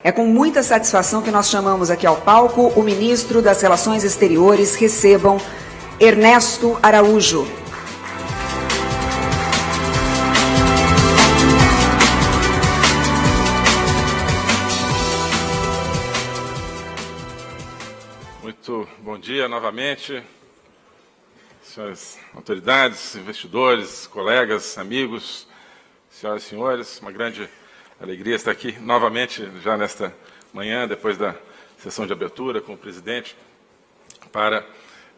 É com muita satisfação que nós chamamos aqui ao palco o ministro das Relações Exteriores. Recebam Ernesto Araújo. Muito bom dia novamente, senhoras autoridades, investidores, colegas, amigos, senhoras e senhores. Uma grande Alegria estar aqui novamente, já nesta manhã, depois da sessão de abertura com o presidente, para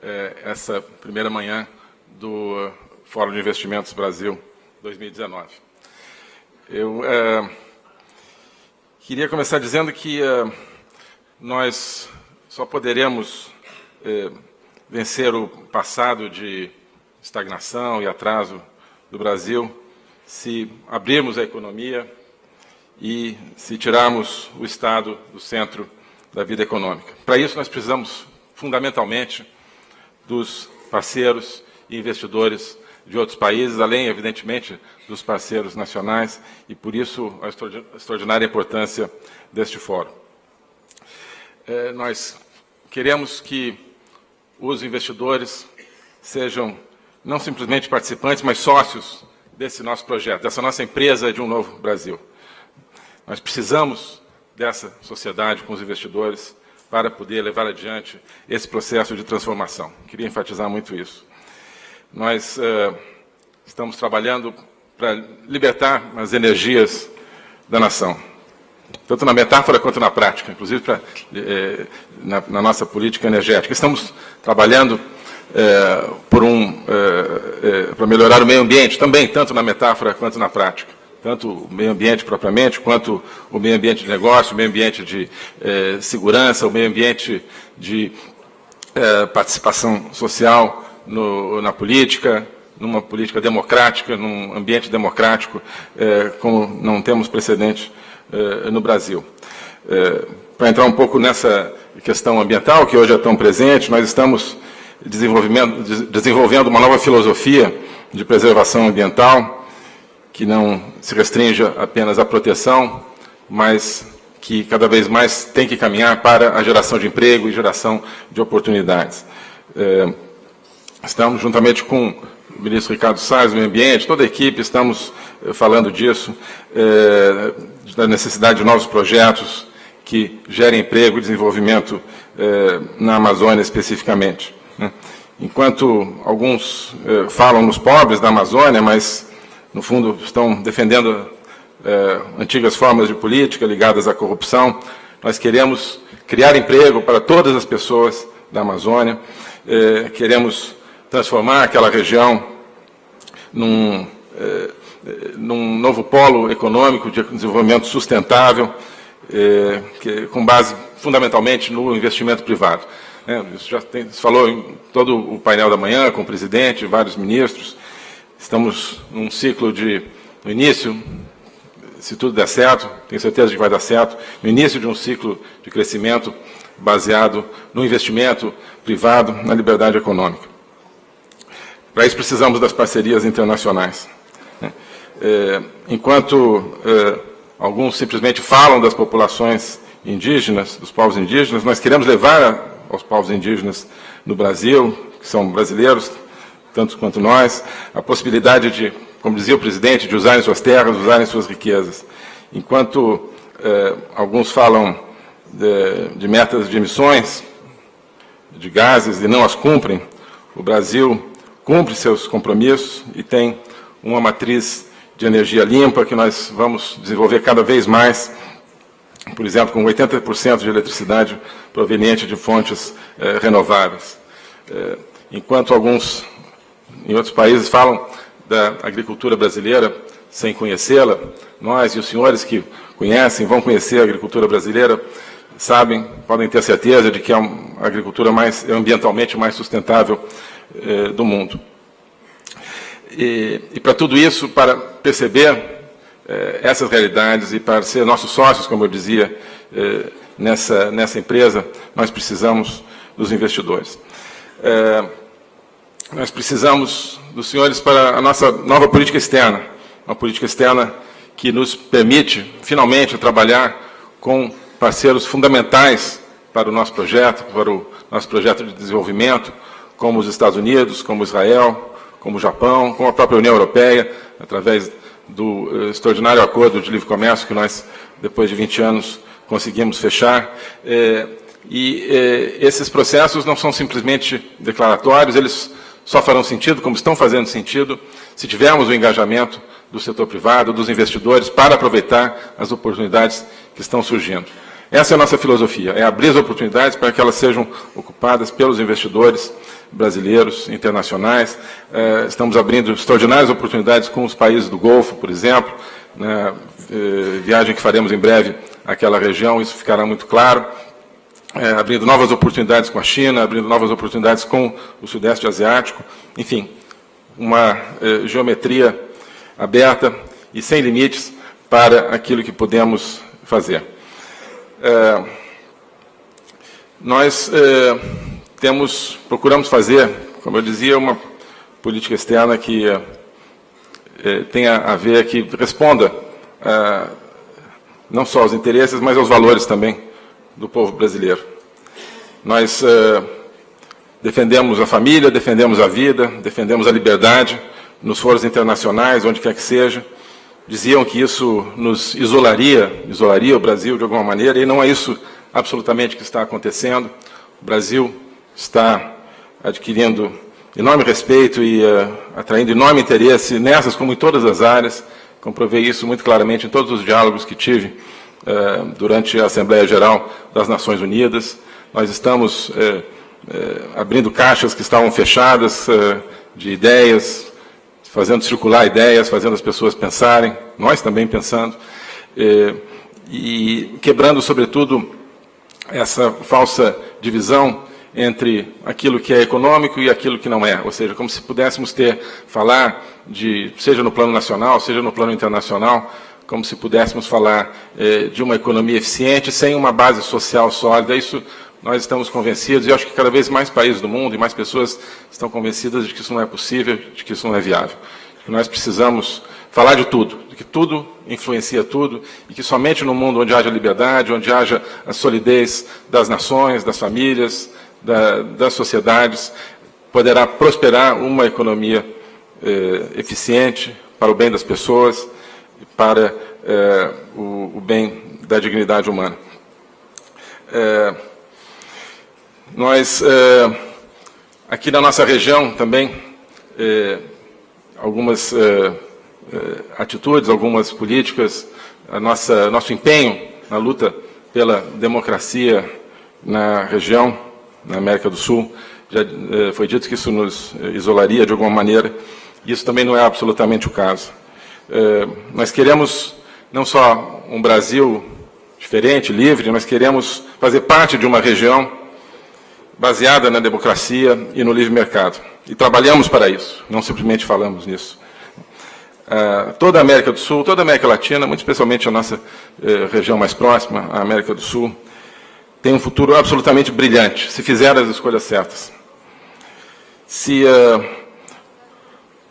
eh, essa primeira manhã do Fórum de Investimentos Brasil 2019. Eu eh, queria começar dizendo que eh, nós só poderemos vencer o passado de estagnação e atraso do Brasil se abrirmos a economia e se tirarmos o Estado do centro da vida econômica. Para isso, nós precisamos, fundamentalmente, dos parceiros e investidores de outros países, além, evidentemente, dos parceiros nacionais, e por isso a extraordinária importância deste fórum. É, nós queremos que os investidores sejam não simplesmente participantes, mas sócios desse nosso projeto, dessa nossa empresa de um novo Brasil. Nós precisamos dessa sociedade com os investidores para poder levar adiante esse processo de transformação. Queria enfatizar muito isso. Nós uh, estamos trabalhando para libertar as energias da nação, tanto na metáfora quanto na prática, inclusive pra, eh, na, na, nossa política energética. Estamos trabalhando eh, por um, para melhorar o meio ambiente, também, tanto na metáfora quanto na prática tanto o meio ambiente propriamente, quanto o meio ambiente de negócio, o meio ambiente de eh, segurança, o meio ambiente de eh, participação social no, na política, numa política democrática, num ambiente democrático, eh, como não temos precedente no Brasil. Para entrar um pouco nessa questão ambiental, que hoje é tão presente, nós estamos desenvolvendo uma nova filosofia de preservação ambiental, que não se restrinja apenas à proteção, mas que cada vez mais tem que caminhar para a geração de emprego e geração de oportunidades. É, estamos, juntamente com o ministro Ricardo Salles, do Meio Ambiente, toda a equipe, estamos é, falando disso, é, da necessidade de novos projetos que gerem emprego e desenvolvimento na Amazônia especificamente. Né? Enquanto alguns falam nos pobres da Amazônia, mas no fundo, estão defendendo é, antigas formas de política ligadas à corrupção. Nós queremos criar emprego para todas as pessoas da Amazônia, é, queremos transformar aquela região num, é, num novo polo econômico de desenvolvimento sustentável, que, com base fundamentalmente no investimento privado. É, isso já tem, se falou em todo o painel da manhã com o presidente, vários ministros, Estamos num ciclo de, no início, se tudo der certo, tenho certeza de que vai dar certo, no início de um ciclo de crescimento baseado no investimento privado, na liberdade econômica. Para isso precisamos das parcerias internacionais. Né? É, enquanto é, alguns simplesmente falam das populações indígenas, dos povos indígenas, nós queremos levar aos povos indígenas no Brasil, que são brasileiros, tanto quanto nós, a possibilidade de, como dizia o presidente, de usarem suas terras, usarem suas riquezas. Enquanto eh, alguns falam de, de, metas de emissões de gases e não as cumprem, o Brasil cumpre seus compromissos e tem uma matriz de energia limpa que nós vamos desenvolver cada vez mais, por exemplo, com 80% de eletricidade proveniente de fontes eh, renováveis. Eh, enquanto alguns em outros países falam da agricultura brasileira sem conhecê-la. Nós e os senhores que conhecem, vão conhecer a agricultura brasileira, sabem, podem ter certeza de que é a agricultura mais ambientalmente mais sustentável eh, do mundo. E, e para tudo isso, para perceber eh, essas realidades e para ser nossos sócios, como eu dizia, eh, nessa, nessa empresa, nós precisamos dos investidores. Eh, nós precisamos dos senhores para a nossa nova política externa, uma política externa que nos permite, finalmente, trabalhar com parceiros fundamentais para o nosso projeto, para o nosso projeto de desenvolvimento, como os Estados Unidos, como Israel, como o Japão, como a própria União Europeia, através do uh, extraordinário acordo de livre comércio que nós, depois de 20 anos, conseguimos fechar. É, e é, esses processos não são simplesmente declaratórios, eles só farão sentido, como estão fazendo sentido, se tivermos o engajamento do setor privado, dos investidores, para aproveitar as oportunidades que estão surgindo. Essa é a nossa filosofia, é abrir as oportunidades para que elas sejam ocupadas pelos investidores brasileiros, internacionais. É, estamos abrindo extraordinárias oportunidades com os países do Golfo, por exemplo, né, viagem que faremos em breve àquela região, isso ficará muito claro. É, abrindo novas oportunidades com a China, abrindo novas oportunidades com o Sudeste Asiático, enfim, uma é, geometria aberta e sem limites para aquilo que podemos fazer. É, nós é, temos, procuramos fazer, como eu dizia, uma política externa que é, é tenha a ver, que responda não só aos interesses, mas aos valores também do povo brasileiro. Nós é, defendemos a família, defendemos a vida, defendemos a liberdade nos foros internacionais, onde quer que seja, diziam que isso nos isolaria, isolaria o Brasil de alguma maneira, e não é isso absolutamente que está acontecendo. O Brasil está adquirindo enorme respeito e uh, atraindo enorme interesse nessas, como em todas as áreas. Comprovei isso muito claramente em todos os diálogos que tive durante a Assembleia Geral das Nações Unidas. Nós estamos uh, abrindo caixas que estavam fechadas de ideias, fazendo circular ideias, fazendo as pessoas pensarem, nós também pensando, e quebrando, sobretudo, essa falsa divisão entre aquilo que é econômico e aquilo que não é, ou seja, como se pudéssemos ter, falar de, seja no plano nacional, seja no plano internacional, como se pudéssemos falar eh, de uma economia eficiente sem uma base social sólida. Isso nós estamos convencidos, e acho que cada vez mais países do mundo e mais pessoas estão convencidas de que isso não é possível, de que isso não é viável. Que nós precisamos falar de tudo, de que tudo influencia tudo, e que somente no mundo onde haja liberdade, onde haja a solidez das nações, das famílias, da, das sociedades, poderá prosperar uma economia eh, eficiente para o bem das pessoas para eh, o, o, bem da dignidade humana. Eh, nós, é, aqui na nossa região também, é, algumas é, atitudes, algumas políticas, a nossa, nosso empenho na luta pela democracia na região, na América do Sul, já foi dito que isso nos isolaria de alguma maneira, isso também não é absolutamente o caso. Nós queremos não só um Brasil diferente, livre, nós queremos fazer parte de uma região baseada na democracia e no livre mercado. E trabalhamos para isso, não simplesmente falamos nisso. Uh, toda a América do Sul, toda a América Latina, muito especialmente a nossa uh, região mais próxima, a América do Sul, tem um futuro absolutamente brilhante, se fizer as escolhas certas. Se uh,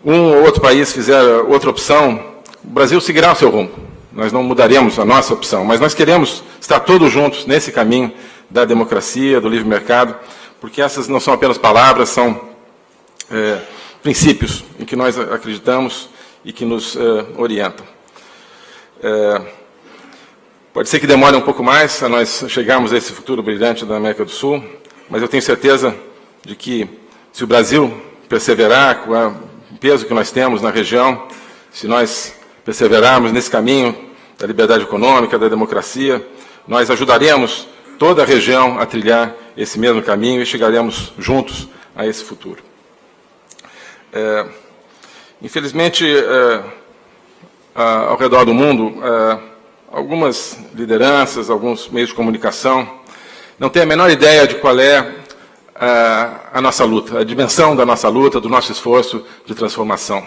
um ou outro país fizer outra opção, o Brasil seguirá o seu rumo. Nós não mudaremos a nossa opção, mas nós queremos estar todos juntos nesse caminho da democracia, do livre mercado, porque essas não são apenas palavras, são é, princípios em que nós acreditamos e que nos é, orientam. É, pode ser que demore um pouco mais a nós chegarmos a esse futuro brilhante da América do Sul, mas eu tenho certeza de que, se o Brasil perseverar com o peso que nós temos na região, se nós perseverarmos nesse caminho da liberdade econômica, da democracia, nós ajudaremos toda a região a trilhar esse mesmo caminho e chegaremos juntos a esse futuro. É, infelizmente, é, ao redor do mundo, é, algumas lideranças, alguns meios de comunicação não têm a menor ideia de qual é a, a nossa luta, a dimensão da nossa luta, do nosso esforço de transformação.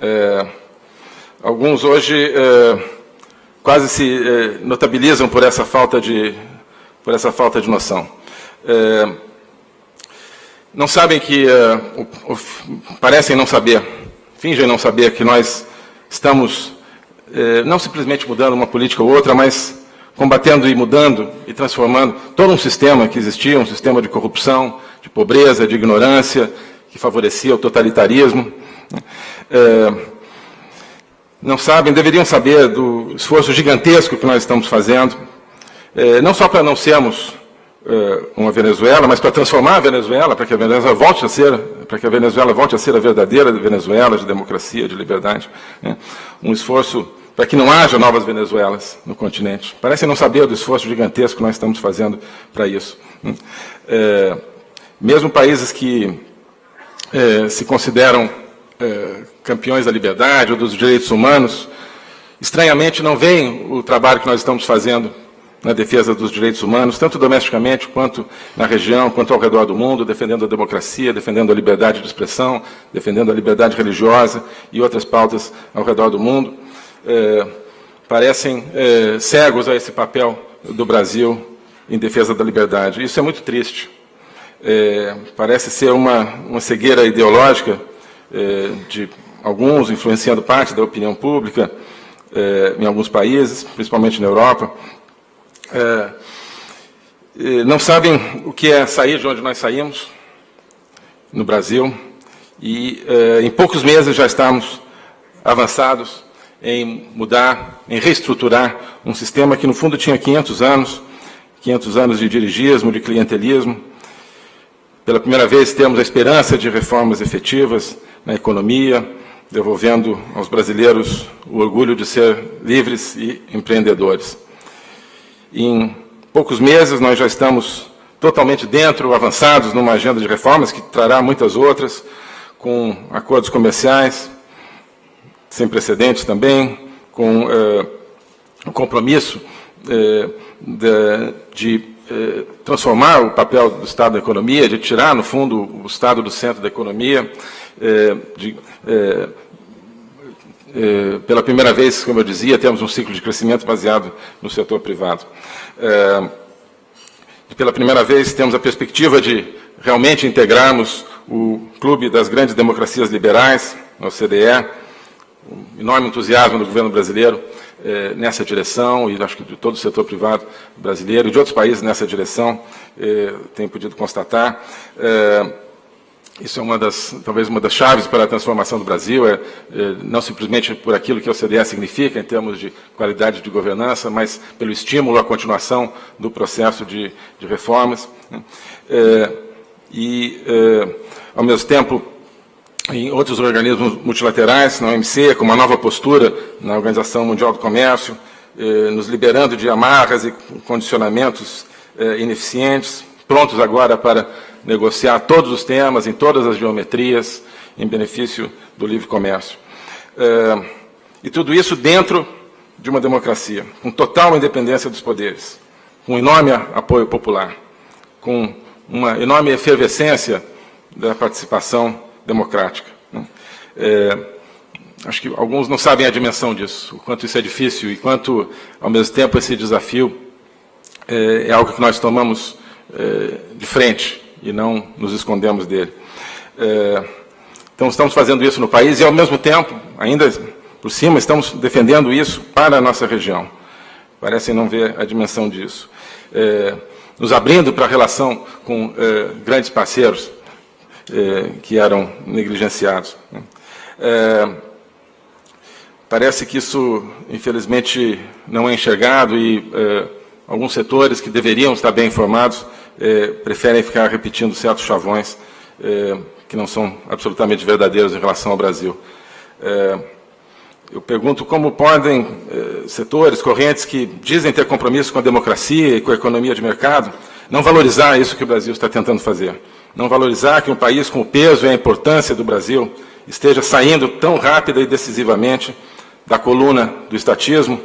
É, alguns hoje é, quase se é, notabilizam por essa falta de por essa falta de noção. Não sabem que, o, o, parecem não saber, fingem não saber que nós estamos não simplesmente mudando uma política ou outra, mas combatendo e mudando e transformando todo um sistema que existia, um sistema de corrupção, de pobreza, de ignorância, que favorecia o totalitarismo. É, não sabem, deveriam saber do esforço gigantesco que nós estamos fazendo, é, não só para não sermos é, uma Venezuela, mas para transformar a Venezuela, para que a Venezuela volte a ser, para que a Venezuela volte a ser a verdadeira Venezuela de democracia, de liberdade. Né? Um esforço para que não haja novas Venezuelas no continente. Parecem não saber do esforço gigantesco que nós estamos fazendo para isso. Né? É, mesmo países que é, se consideram é, campeões da liberdade ou dos direitos humanos, estranhamente não veem o trabalho que nós estamos fazendo na defesa dos direitos humanos, tanto domesticamente quanto na região, quanto ao redor do mundo, defendendo a democracia, defendendo a liberdade de expressão, defendendo a liberdade religiosa e outras pautas ao redor do mundo, é, parecem é, cegos a esse papel do Brasil em defesa da liberdade. Isso é muito triste. É, parece ser uma, uma cegueira ideológica de alguns, influenciando parte da opinião pública em alguns países, principalmente na Europa, não sabem o que é sair de onde nós saímos, no Brasil, e em poucos meses já estamos avançados em mudar, em reestruturar um sistema que, no fundo, tinha 500 anos, 500 anos de dirigismo, de clientelismo. Pela primeira vez, temos a esperança de reformas efetivas na economia, devolvendo aos brasileiros o orgulho de ser livres e empreendedores. Em poucos meses, nós já estamos totalmente dentro, avançados numa agenda de reformas que trará muitas outras, com acordos comerciais sem precedentes também, com eh, o compromisso eh, de, de eh, transformar o papel do Estado na economia, de tirar, no fundo, o Estado do centro da economia, de eh, pela primeira vez, como eu dizia, temos um ciclo de crescimento baseado no setor privado. Pela primeira vez, temos a perspectiva de realmente integrarmos o clube das grandes democracias liberais, a OCDE, um enorme entusiasmo do governo brasileiro eh, nessa direção, e acho que de todo o setor privado brasileiro e de outros países nessa direção, eh, podido constatar. Eh, isso é uma das, talvez uma das chaves para a transformação do Brasil, é, é, não simplesmente por aquilo que a OCDE significa em termos de qualidade de governança, mas pelo estímulo à continuação do processo de, de reformas. Né? É, e, é, ao mesmo tempo, em outros organismos multilaterais, na OMC, com uma nova postura na Organização Mundial do Comércio, é, nos liberando de amarras e condicionamentos é, ineficientes, prontos agora para negociar todos os temas, em todas as geometrias, em benefício do livre comércio. É, e tudo isso dentro de uma democracia, com total independência dos poderes, com enorme apoio popular, com uma enorme efervescência da participação democrática. Né? É, acho que alguns não sabem a dimensão disso, o quanto isso é difícil e quanto, ao mesmo tempo, esse desafio é, é algo que nós tomamos é, de frente e não nos escondemos dele. É, então, estamos fazendo isso no país e, ao mesmo tempo, ainda por cima, estamos defendendo isso para a nossa região. Parecem não ver a dimensão disso. É, nos abrindo para a relação com é, grandes parceiros é, que eram negligenciados. Né? É, parece que isso, infelizmente, não é enxergado e é, alguns setores que deveriam estar bem informados é, preferem ficar repetindo certos chavões é, que não são absolutamente verdadeiros em relação ao Brasil. É, eu pergunto como podem setores, correntes que dizem ter compromisso com a democracia e com a economia de mercado, não valorizar isso que o Brasil está tentando fazer. Não valorizar que um país com o peso e a importância do Brasil esteja saindo tão rápida e decisivamente da coluna do estatismo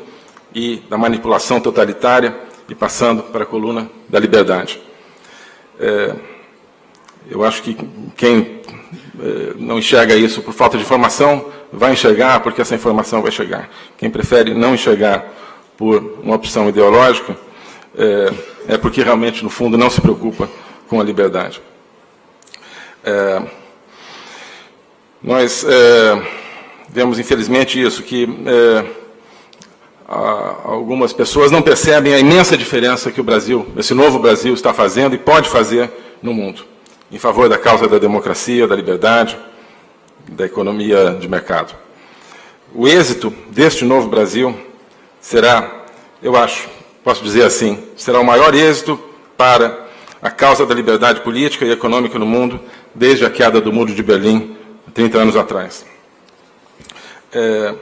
e da manipulação totalitária e passando para a coluna da liberdade. É, eu acho que quem é, não enxerga isso por falta de informação vai enxergar porque essa informação vai chegar. Quem prefere não enxergar por uma opção ideológica é, é porque realmente, no fundo, não se preocupa com a liberdade. É, nós é, vemos, infelizmente, isso, que é, algumas pessoas não percebem a imensa diferença que o Brasil, esse novo Brasil, está fazendo e pode fazer no mundo, em favor da causa da democracia, da liberdade, da economia de mercado. O êxito deste novo Brasil será, eu acho, posso dizer assim, será o maior êxito para a causa da liberdade política e econômica no mundo desde a queda do Muro de Berlim, 30 anos atrás. É,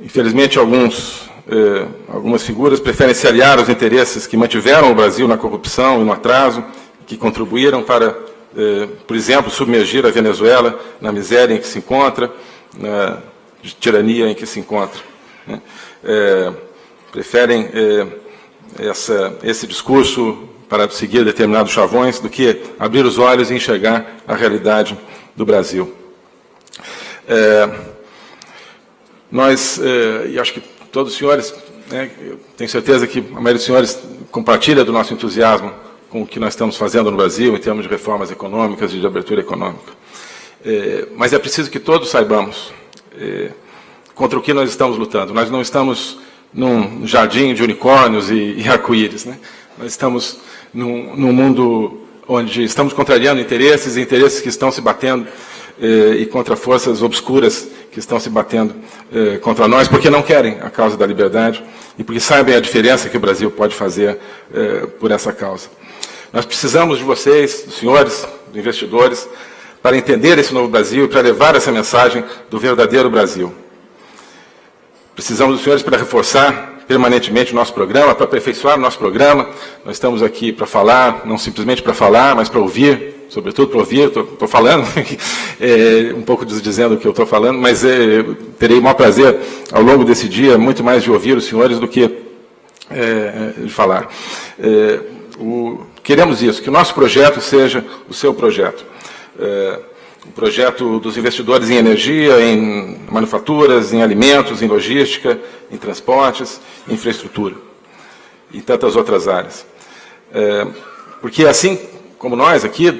Infelizmente, alguns, eh, algumas figuras preferem se aliar aos interesses que mantiveram o Brasil na corrupção e no atraso, que contribuíram para, eh, por exemplo, submergir a Venezuela na miséria em que se encontra, na tirania em que se encontra. Né? Eh, preferem eh, essa, esse discurso para seguir determinados chavões do que abrir os olhos e enxergar a realidade do Brasil. É, nós, eh, e acho que todos os senhores, né, tenho certeza que a maioria dos senhores compartilha do nosso entusiasmo com o que nós estamos fazendo no Brasil em termos de reformas econômicas e de abertura econômica. Eh, mas é preciso que todos saibamos eh, contra o que nós estamos lutando. Nós não estamos num jardim de unicórnios e, e arco-íris. Né? Nós estamos num, num mundo onde estamos contrariando interesses interesses que estão se batendo eh, e contra forças obscuras que estão se batendo eh, contra nós, porque não querem a causa da liberdade e porque sabem a diferença que o Brasil pode fazer eh, por essa causa. Nós precisamos de vocês, dos senhores, dos investidores, para entender esse novo Brasil e para levar essa mensagem do verdadeiro Brasil. Precisamos dos senhores para reforçar permanentemente o nosso programa, para aperfeiçoar o nosso programa. Nós estamos aqui para falar, não simplesmente para falar, mas para ouvir sobretudo para ouvir, estou falando, é, um pouco dizendo o que eu estou falando, mas é, terei o maior prazer, ao longo desse dia, muito mais de ouvir os senhores do que é, de falar. É, o, queremos isso, que o nosso projeto seja o seu projeto. O projeto dos investidores em energia, em manufaturas, em alimentos, em logística, em transportes, em infraestrutura, e tantas outras áreas. É, porque assim como nós aqui,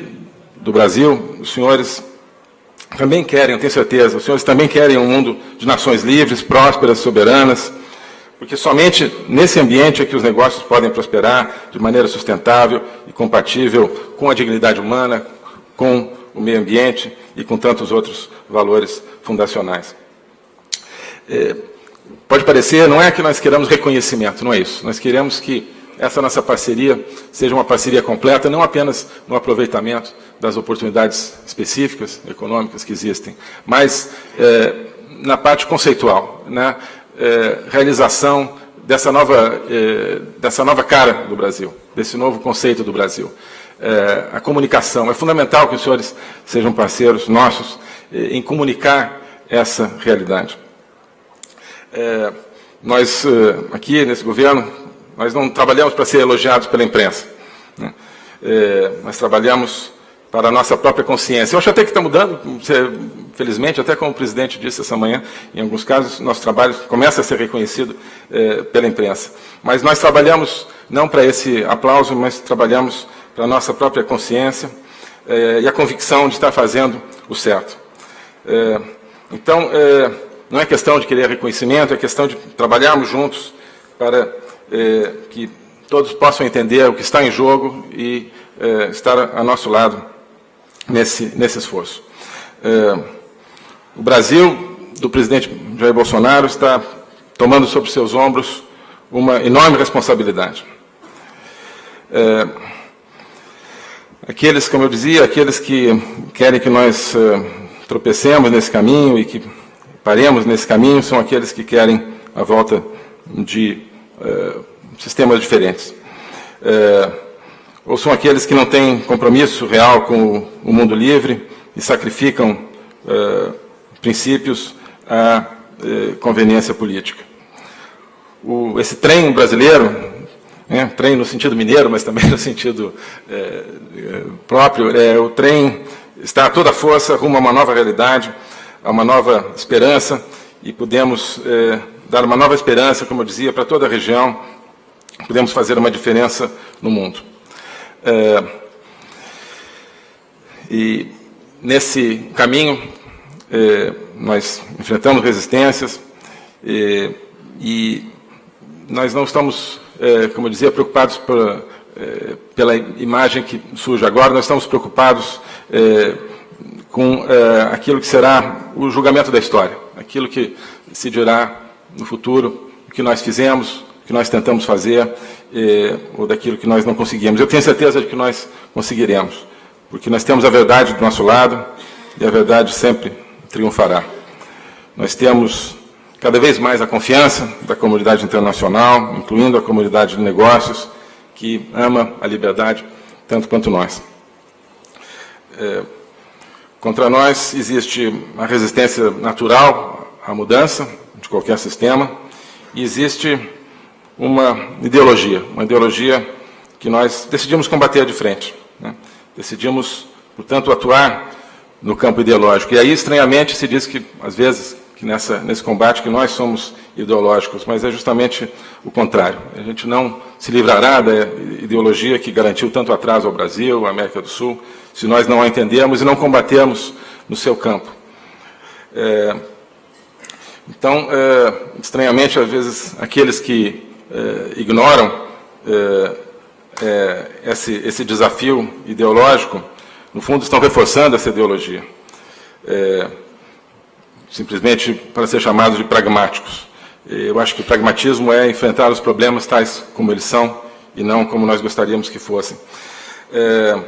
do Brasil, os senhores também querem, eu tenho certeza, os senhores também querem um mundo de nações livres, prósperas, soberanas, porque somente nesse ambiente é que os negócios podem prosperar de maneira sustentável e compatível com a dignidade humana, com o meio ambiente e com tantos outros valores fundacionais. É, pode parecer, não é que nós queramos reconhecimento, não é isso. Nós queremos que essa nossa parceria seja uma parceria completa, não apenas no aproveitamento das oportunidades específicas, econômicas que existem, mas é, na parte conceitual, na é, realização dessa nova, é, dessa nova cara do Brasil, desse novo conceito do Brasil. É, a comunicação. É fundamental que os senhores sejam parceiros nossos é, em comunicar essa realidade. É, nós, aqui nesse governo, nós não trabalhamos para ser elogiados pela imprensa. Né? É, nós trabalhamos para a nossa própria consciência. Eu acho até que está mudando, felizmente, até como o presidente disse essa manhã, em alguns casos, nosso trabalho começa a ser reconhecido é, pela imprensa. Mas nós trabalhamos não para esse aplauso, mas trabalhamos para a nossa própria consciência é, e a convicção de estar fazendo o certo. É, então, é, não é questão de querer reconhecimento, é questão de trabalharmos juntos para que todos possam entender o que está em jogo e estar a nosso lado nesse, nesse esforço. O Brasil, do presidente Jair Bolsonaro, está tomando sobre seus ombros uma enorme responsabilidade. É, aqueles, como eu dizia, aqueles que querem que nós é, tropecemos nesse caminho e que paremos nesse caminho, são aqueles que querem a volta de é, sistemas diferentes. É, ou são aqueles que não têm compromisso real com o, mundo livre e sacrificam princípios à conveniência política. Esse trem brasileiro, né, trem no sentido mineiro, mas também no sentido é, próprio, é, o trem está a toda força rumo a uma nova realidade, a uma nova esperança, e podemos é, dar uma nova esperança, como eu dizia, para toda a região, podemos fazer uma diferença no mundo. É, e nesse caminho, é, nós enfrentamos resistências, E nós não estamos, é, como eu dizia, preocupados por, é, pela imagem que surge agora, nós estamos preocupados é, com aquilo que será o julgamento da história, aquilo que se dirá no futuro, o que nós fizemos, o que nós tentamos fazer, ou daquilo que nós não conseguimos. Eu tenho certeza de que nós conseguiremos, porque nós temos a verdade do nosso lado e a verdade sempre triunfará. Nós temos cada vez mais a confiança da comunidade internacional, incluindo a comunidade de negócios, que ama a liberdade tanto quanto nós. É, contra nós existe a resistência natural à mudança de qualquer sistema e existe uma ideologia, uma ideologia que nós decidimos combater de frente. Né? Decidimos, portanto, atuar no campo ideológico. E aí, estranhamente, se diz que, às vezes, que nessa, nesse combate que nós somos ideológicos, mas é justamente o contrário. A gente não se livrará da ideologia que garantiu tanto atraso ao Brasil, à América do Sul, se nós não a entendermos e não combatermos no seu campo. É, então, é, estranhamente, às vezes, aqueles que é, ignoram é, é, esse, esse, desafio ideológico, no fundo, estão reforçando essa ideologia. É, simplesmente para ser chamados de pragmáticos. Eu acho que o pragmatismo é enfrentar os problemas tais como eles são e não como nós gostaríamos que fossem. É,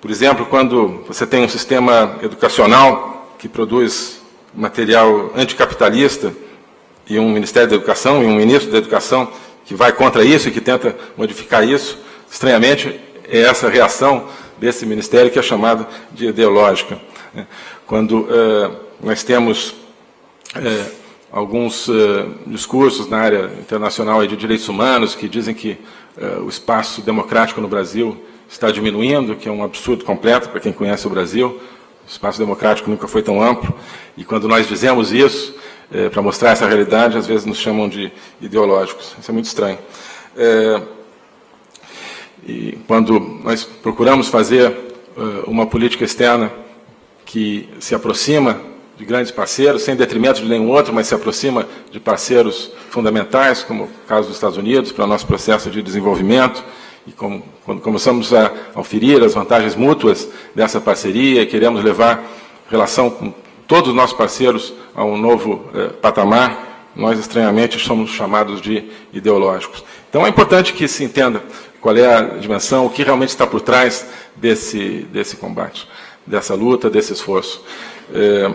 por exemplo, quando você tem um sistema educacional que produz material anticapitalista e um Ministério da Educação e um ministro da Educação que vai contra isso e que tenta modificar isso, estranhamente é essa reação desse ministério que é chamada de ideológica. Quando é, nós temos é, alguns é, discursos na área internacional de direitos humanos que dizem que o espaço democrático no Brasil está diminuindo, que é um absurdo completo para quem conhece o Brasil. O espaço democrático nunca foi tão amplo. E quando nós dizemos isso, para mostrar essa realidade, às vezes nos chamam de ideológicos. Isso é muito estranho. E quando nós procuramos fazer uh, uma política externa que se aproxima de grandes parceiros, sem detrimento de nenhum outro, mas se aproxima de parceiros fundamentais, como o caso dos Estados Unidos, para o nosso processo de desenvolvimento, e como, quando começamos a oferir as vantagens mútuas dessa parceria, queremos levar relação com todos os nossos parceiros a um novo eh, patamar, nós estranhamente somos chamados de ideológicos. Então é importante que se entenda qual é a dimensão, o que realmente está por trás desse, desse combate, dessa luta, desse esforço. É,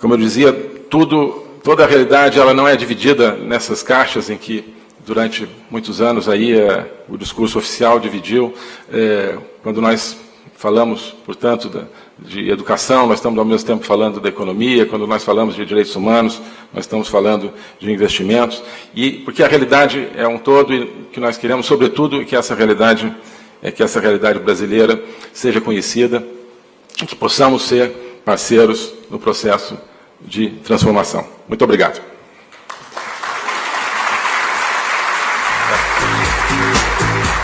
como eu dizia, tudo, toda a realidade ela não é dividida nessas caixas em que durante muitos anos aí é, o discurso oficial dividiu. É, quando nós falamos, portanto, da, de educação, nós estamos ao mesmo tempo falando da economia, quando nós falamos de direitos humanos, nós estamos falando de investimentos, e porque a realidade é um todo e que nós queremos, sobretudo, que essa realidade é que essa realidade brasileira seja conhecida, que possamos ser parceiros no processo de transformação. Muito obrigado.